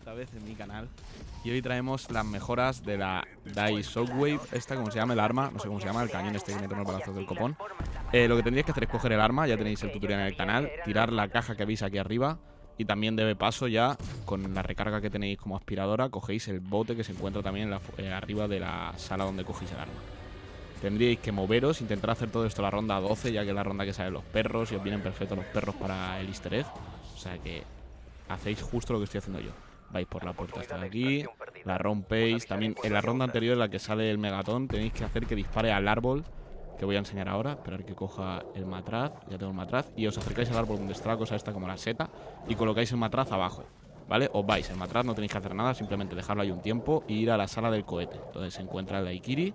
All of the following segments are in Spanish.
otra vez en mi canal. Y hoy traemos las mejoras de la Dai Shockwave. Esta, como se llama el arma, no sé cómo se llama, el cañón este que mete en los brazos del copón. Eh, Lo que tendríais que hacer es coger el arma, ya tenéis el tutorial en el canal. Tirar la caja que veis aquí arriba. Y también debe paso ya, con la recarga que tenéis como aspiradora Cogéis el bote que se encuentra también eh, arriba de la sala donde cogéis el arma. Tendríais que moveros, intentar hacer todo esto la ronda 12 Ya que es la ronda que salen los perros y os vienen perfectos los perros para el easter egg. O sea que hacéis justo lo que estoy haciendo yo. Vais por la puerta hasta aquí, la rompéis. También en la ronda anterior en la que sale el megatón, tenéis que hacer que dispare al árbol, que voy a enseñar ahora. Esperar que coja el matraz, ya tengo el matraz. Y os acercáis al árbol donde está la cosa esta como la seta y colocáis el matraz abajo. ¿Vale? Os vais, el matraz no tenéis que hacer nada, simplemente dejarlo ahí un tiempo y ir a la sala del cohete, donde se encuentra el Daikiri.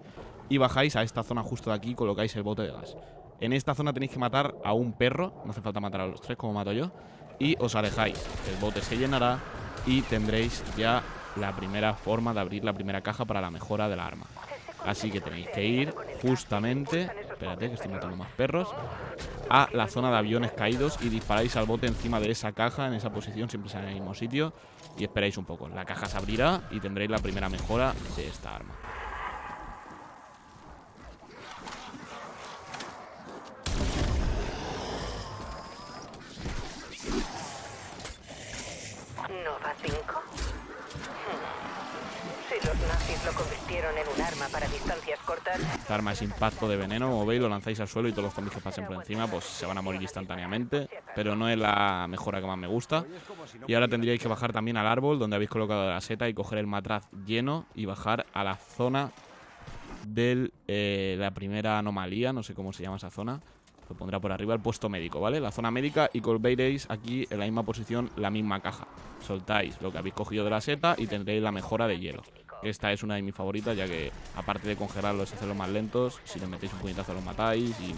Y bajáis a esta zona justo de aquí y colocáis el bote de gas. En esta zona tenéis que matar a un perro, no hace falta matar a los tres como mato yo y os alejáis. El bote se llenará y tendréis ya la primera forma de abrir la primera caja para la mejora del arma. Así que tenéis que ir justamente, espérate que estoy matando más perros, a la zona de aviones caídos y disparáis al bote encima de esa caja, en esa posición, siempre en el mismo sitio, y esperáis un poco. La caja se abrirá y tendréis la primera mejora de esta arma. 5? Si los nazis lo convirtieron en un arma para distancias cortas... Esta arma es impacto de veneno, como veis, lo lanzáis al suelo y todos los zombies que pasen por encima pues se van a morir instantáneamente. Pero no es la mejora que más me gusta. Y ahora tendríais que bajar también al árbol donde habéis colocado la seta y coger el matraz lleno y bajar a la zona de eh, la primera anomalía, no sé cómo se llama esa zona. Pondrá por arriba el puesto médico, ¿vale? La zona médica y veréis aquí en la misma posición la misma caja. Soltáis lo que habéis cogido de la seta y tendréis la mejora de hielo. Esta es una de mis favoritas ya que aparte de congelarlos y hacerlos más lentos, si les metéis un puñetazo los matáis y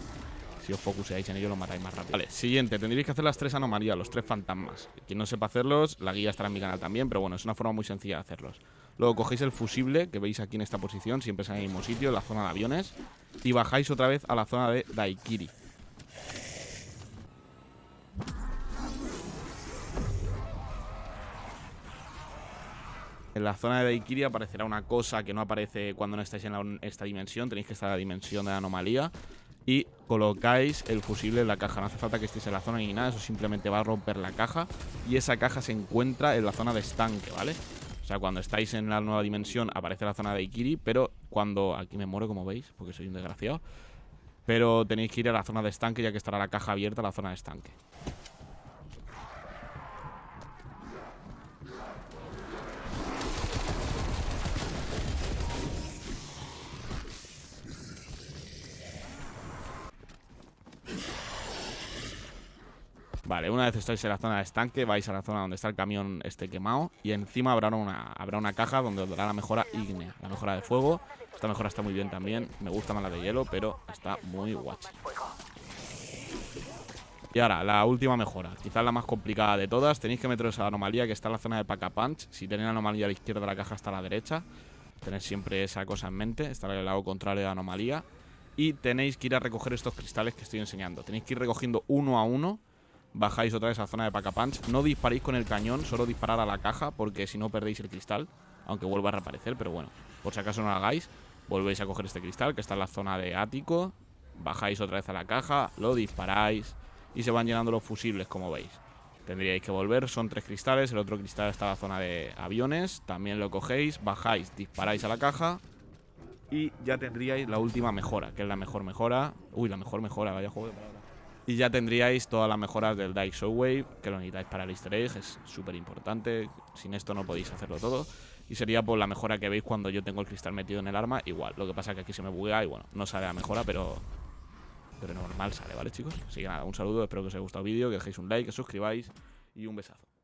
si os focuseáis en ello lo matáis más rápido. Vale, siguiente, tendréis que hacer las tres anomalías, los tres fantasmas. Quien no sepa hacerlos, la guía estará en mi canal también, pero bueno, es una forma muy sencilla de hacerlos. Luego cogéis el fusible que veis aquí en esta posición, siempre es en el mismo sitio, en la zona de aviones, y bajáis otra vez a la zona de Daikiri. En la zona de Daikiri aparecerá una cosa que no aparece cuando no estáis en esta dimensión. Tenéis que estar en la dimensión de la anomalía. Y colocáis el fusible en la caja. No hace falta que estéis en la zona ni nada. Eso simplemente va a romper la caja. Y esa caja se encuentra en la zona de estanque, ¿vale? O sea, cuando estáis en la nueva dimensión aparece la zona de Daikiri. Pero cuando... Aquí me muero, como veis, porque soy un desgraciado. Pero tenéis que ir a la zona de estanque ya que estará la caja abierta la zona de estanque. Vale, una vez estáis en la zona de estanque, vais a la zona donde está el camión este quemado y encima habrá una, habrá una caja donde os dará la mejora ígnea, la mejora de fuego. Esta mejora está muy bien también, me gusta más la de hielo, pero está muy guacha. Y ahora, la última mejora, quizás la más complicada de todas, tenéis que meteros a la anomalía que está en la zona de Paca Punch. Si tenéis la anomalía a la izquierda de la caja hasta a la derecha, tenéis siempre esa cosa en mente, estará en el lado contrario de la anomalía. Y tenéis que ir a recoger estos cristales que estoy enseñando. Tenéis que ir recogiendo uno a uno bajáis otra vez a zona de Paca Punch. No disparéis con el cañón, solo disparar a la caja, porque si no perdéis el cristal, aunque vuelva a reaparecer, pero bueno, por si acaso no lo hagáis, volvéis a coger este cristal que está en la zona de ático, bajáis otra vez a la caja, lo disparáis y se van llenando los fusibles, como veis. Tendríais que volver, son tres cristales, el otro cristal está en la zona de aviones, también lo cogéis, bajáis, disparáis a la caja y ya tendríais la última mejora, que es la mejor mejora. Uy, la mejor mejora, vaya juego de palabras. Y ya tendríais todas las mejoras del Dice Shockwave, que lo necesitáis para el easter egg, es súper importante. Sin esto no podéis hacerlo todo. Y sería por la mejora que veis cuando yo tengo el cristal metido en el arma, igual. Lo que pasa es que aquí se me buguea y bueno, no sale la mejora, pero pero normal sale, ¿vale chicos? Así que nada, un saludo, espero que os haya gustado el vídeo, que dejéis un like, que suscribáis y un besazo.